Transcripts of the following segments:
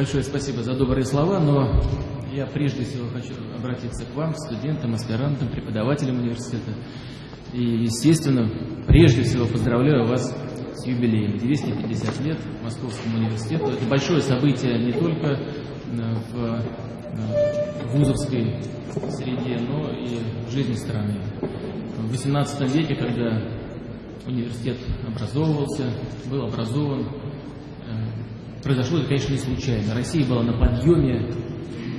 Большое спасибо за добрые слова, но я прежде всего хочу обратиться к вам, студентам, аспирантам, преподавателям университета. И, естественно, прежде всего поздравляю вас с юбилеем. 250 лет Московскому университету. Это большое событие не только э, в э, вузовской среде, но и в жизни страны. В XVIII веке, когда университет образовывался, был образован, произошло это, конечно, не случайно. Россия была на подъеме,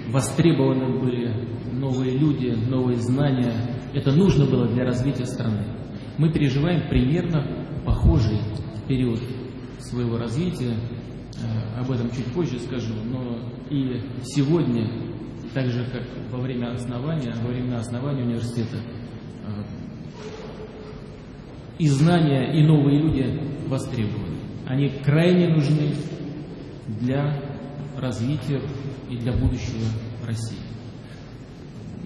востребованы были новые люди, новые знания. Это нужно было для развития страны. Мы переживаем примерно похожий период своего развития. Э, об этом чуть позже скажу. Но и сегодня, так же как во время основания, во времена основания университета, э, и знания, и новые люди востребованы. Они крайне нужны для развития и для будущего России.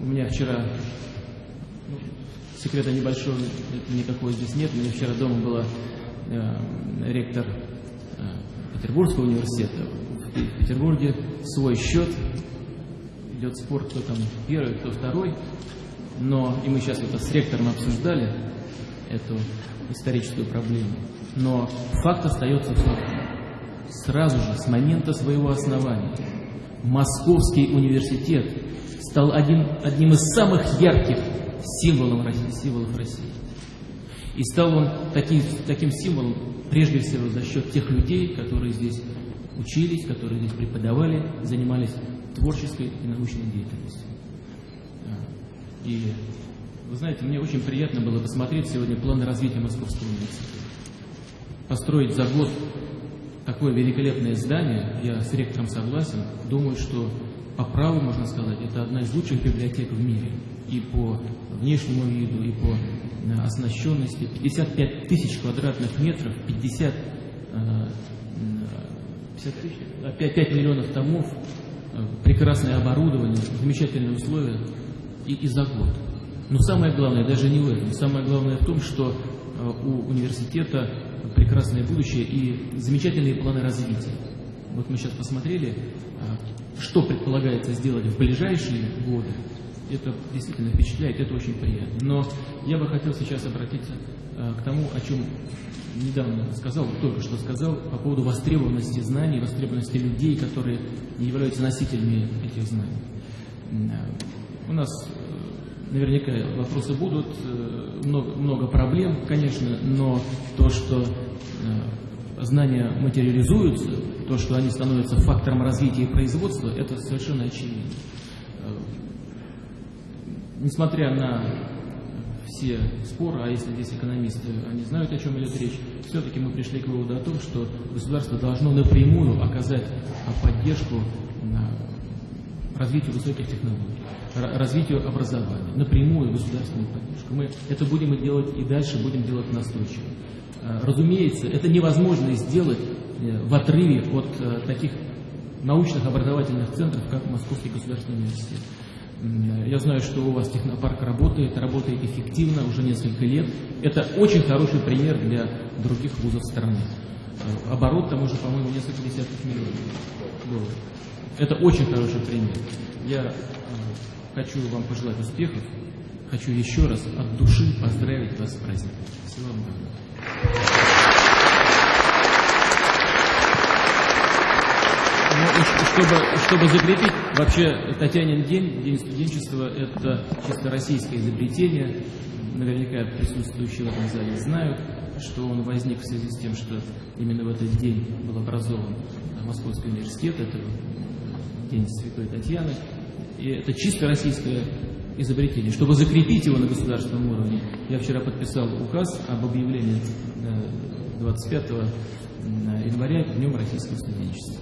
У меня вчера, ну, секрета небольшого никакого здесь нет, у меня вчера дома была э, ректор э, Петербургского университета. В Петербурге свой счет, идет спор, кто там первый, кто второй, но, и мы сейчас это с ректором обсуждали, эту историческую проблему, но факт остается фактом сразу же, с момента своего основания, Московский университет стал один, одним из самых ярких символов России, символов России. И стал он таким, таким символом прежде всего за счет тех людей, которые здесь учились, которые здесь преподавали, занимались творческой и научной деятельностью. И вы знаете, мне очень приятно было посмотреть сегодня планы развития Московского университета. Построить за год такое великолепное здание, я с ректором согласен, думаю, что по праву, можно сказать, это одна из лучших библиотек в мире. И по внешнему виду, и по э, оснащенности. 55 тысяч квадратных метров, 50, 50 тысяч, 5, 5 миллионов томов, э, прекрасное оборудование, замечательные условия и, и за год. Но самое главное даже не в этом. Самое главное в том, что э, у университета прекрасное будущее и замечательные планы развития. Вот мы сейчас посмотрели, а, что предполагается сделать в ближайшие годы. Это действительно впечатляет, это очень приятно. Но я бы хотел сейчас обратиться а, к тому, о чем недавно сказал, только что сказал, по поводу востребованности знаний, востребованности людей, которые являются носителями этих знаний. А, у нас наверняка вопросы будут, э, много, много проблем, конечно, но то, что э, знания материализуются, то, что они становятся фактором развития производства, это совершенно очевидно. Э, несмотря на все споры, а если здесь экономисты, они знают, о чем идет речь, все-таки мы пришли к выводу о том, что государство должно напрямую оказать поддержку развитию высоких технологий развитию образования, напрямую государственную поддержку. Мы это будем делать и дальше будем делать настойчиво. А, разумеется, это невозможно сделать э, в отрыве от э, таких научных образовательных центров, как Московский государственный университет. Я знаю, что у вас технопарк работает, работает эффективно уже несколько лет. Это очень хороший пример для других вузов страны. Э, оборот там уже, по-моему, несколько десятков миллионов долларов. Это очень хороший пример. Я Хочу вам пожелать успехов. Хочу еще раз от души поздравить вас с праздником. Всего вам доброго. Ну, чтобы, чтобы закрепить, вообще Татьянин день, День студенчества, это чисто российское изобретение. Наверняка присутствующие в этом зале знают, что он возник в связи с тем, что именно в этот день был образован Московский университет, это День Святой Татьяны. И это чисто российское изобретение. Чтобы закрепить его на государственном уровне, я вчера подписал указ об объявлении 25 э, января Днем российского студенчества.